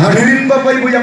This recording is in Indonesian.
hadirin bapak ibu yang